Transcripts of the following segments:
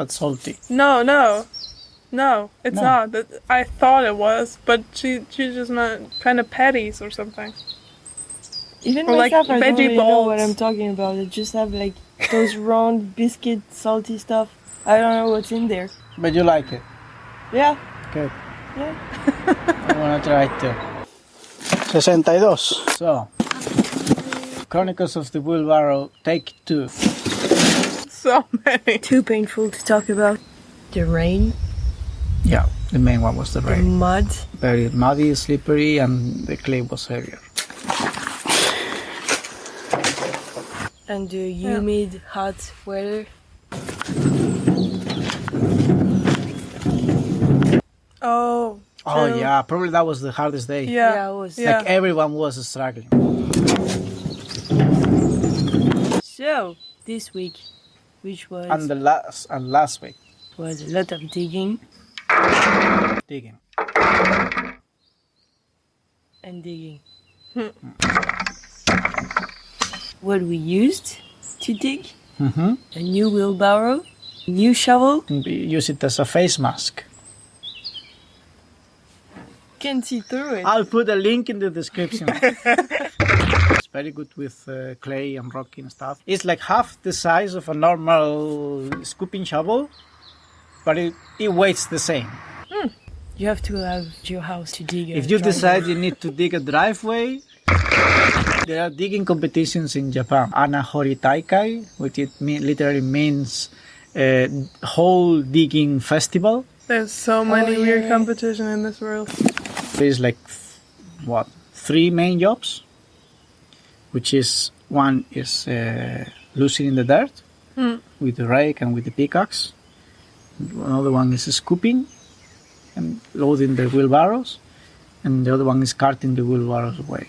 but salty. No, no, no, it's No. not. I thought it was, but she she just meant kind of patties or something. Even Or like myself, I don't veggie really know what. I'm talking about. I just have like those round biscuit, salty stuff. I don't know what's in there. But you like it. Yeah, Good. yeah. I wanna try it too. 62. So, Chronicles of the Wheelbarrow, take two. So many. Too painful to talk about. The rain, Yeah, the main one was the rain. the mud. Very muddy, slippery, and the clay was heavier. and the humid, hot weather. Oh. Oh true. yeah, probably that was the hardest day. Yeah. Yeah, it was. Yeah. Like everyone was struggling. So this week, which was And the last and last week, was a lot of digging digging. and digging. what we used to dig: Mm-hmm. a new wheelbarrow, new shovel. Use it as a face mask. Can't see through it. I'll put a link in the description. it's very good with uh, clay and rock and stuff. It's like half the size of a normal scooping shovel, but it, it weighs the same. You have to have your house to dig. a If you driveway. decide you need to dig a driveway, there are digging competitions in Japan. Anahori Taikai, which it mean, literally means uh, hole digging festival. There's so many yeah, weird competition in this world. There's like what three main jobs, which is one is uh, loosening the dirt with the rake and with the pickaxe. Another one is scooping and loading the wheelbarrows, and the other one is carting the wheelbarrows away.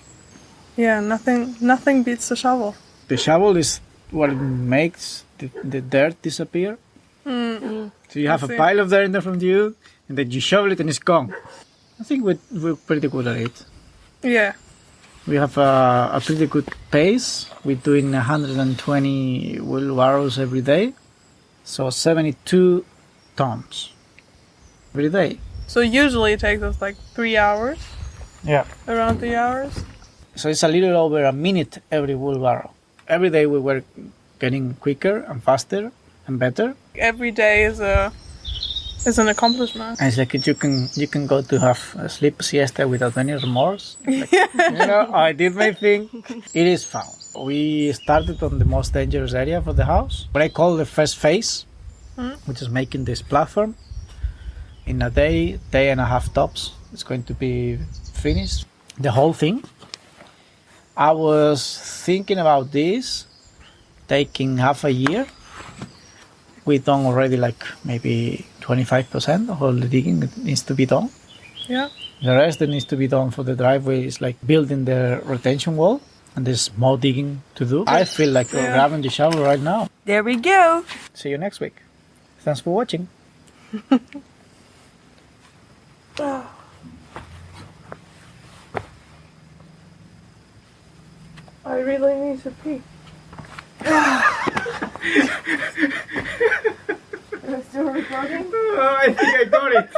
Yeah, nothing nothing beats the shovel. The shovel is what makes the, the dirt disappear. So you have a pile of dirt in front of you, and then you shovel it and it's gone. I think we're, we're pretty good at it. Yeah. We have a, a pretty good pace. We're doing 120 wheelbarrows every day, so 72 tons every day. So usually it takes us like three hours, Yeah. around three hours. So it's a little over a minute every wheelbarrow. Every day we were getting quicker and faster and better. Every day is a is an accomplishment. And it's like you can you can go to have a sleep siesta without any remorse. Like, you know, I did my thing. It is fun. We started on the most dangerous area for the house, what I call the first phase, hmm? which is making this platform. In a day, day and a half tops, it's going to be finished. The whole thing. I was thinking about this taking half a year. We've done already like maybe 25% of all the digging that needs to be done. Yeah. The rest that needs to be done for the driveway is like building the retention wall, and there's more digging to do. I feel like Yeah. grabbing the shovel right now. There we go. See you next week. Thanks for watching. I really need to pee. Still recording? It. I think I got it.